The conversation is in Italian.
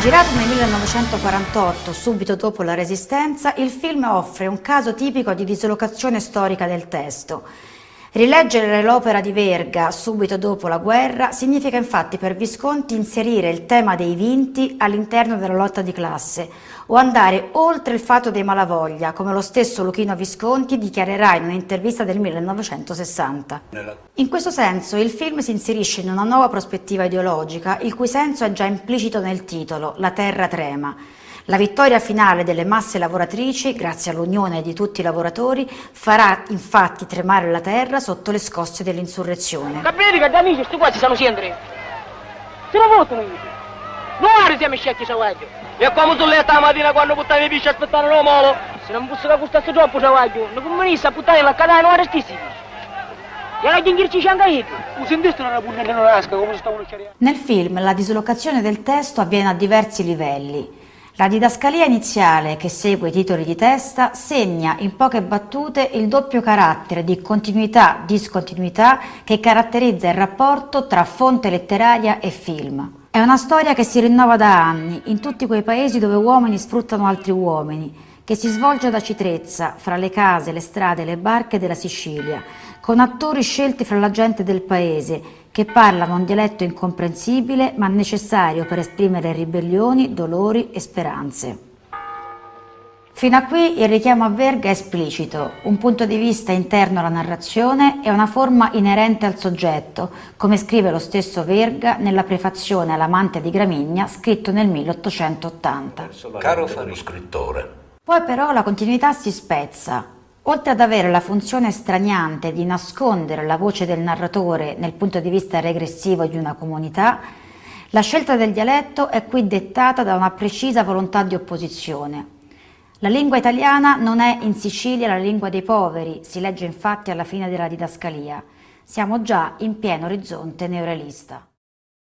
Girato nel 1948, subito dopo la Resistenza, il film offre un caso tipico di dislocazione storica del testo. Rileggere l'opera di Verga subito dopo la guerra significa infatti per Visconti inserire il tema dei vinti all'interno della lotta di classe o andare oltre il fatto dei malavoglia, come lo stesso Luchino Visconti dichiarerà in un'intervista del 1960. In questo senso il film si inserisce in una nuova prospettiva ideologica, il cui senso è già implicito nel titolo, La terra trema, la vittoria finale delle masse lavoratrici, grazie all'unione di tutti i lavoratori, farà infatti tremare la terra sotto le scosse dell'insurrezione. Capite che da amici sti qua ci sono sempre. Se lo votano io. Non siamo scecchi savaggio. E come tu letta la mattina quando buttavi i pisci aspettare lo molo? Se non fosse che costasse troppo savaggio, non comunista a buttare la cadena non restissimi. La gingirci c'è anche io. Sentiste una punta non lasca come stavano Nel film la dislocazione del testo avviene a diversi livelli. La didascalia iniziale, che segue i titoli di testa, segna in poche battute il doppio carattere di continuità-discontinuità che caratterizza il rapporto tra fonte letteraria e film. È una storia che si rinnova da anni, in tutti quei paesi dove uomini sfruttano altri uomini, che si svolge ad Acitrezza, fra le case, le strade e le barche della Sicilia, con attori scelti fra la gente del paese, che parlano un dialetto incomprensibile ma necessario per esprimere ribellioni, dolori e speranze. Fino a qui il richiamo a Verga è esplicito, un punto di vista interno alla narrazione e una forma inerente al soggetto, come scrive lo stesso Verga nella prefazione all'amante di Gramigna scritto nel 1880. Caro fare scrittore. Poi però la continuità si spezza, Oltre ad avere la funzione straniante di nascondere la voce del narratore nel punto di vista regressivo di una comunità, la scelta del dialetto è qui dettata da una precisa volontà di opposizione. La lingua italiana non è in Sicilia la lingua dei poveri, si legge infatti alla fine della didascalia. Siamo già in pieno orizzonte neorealista.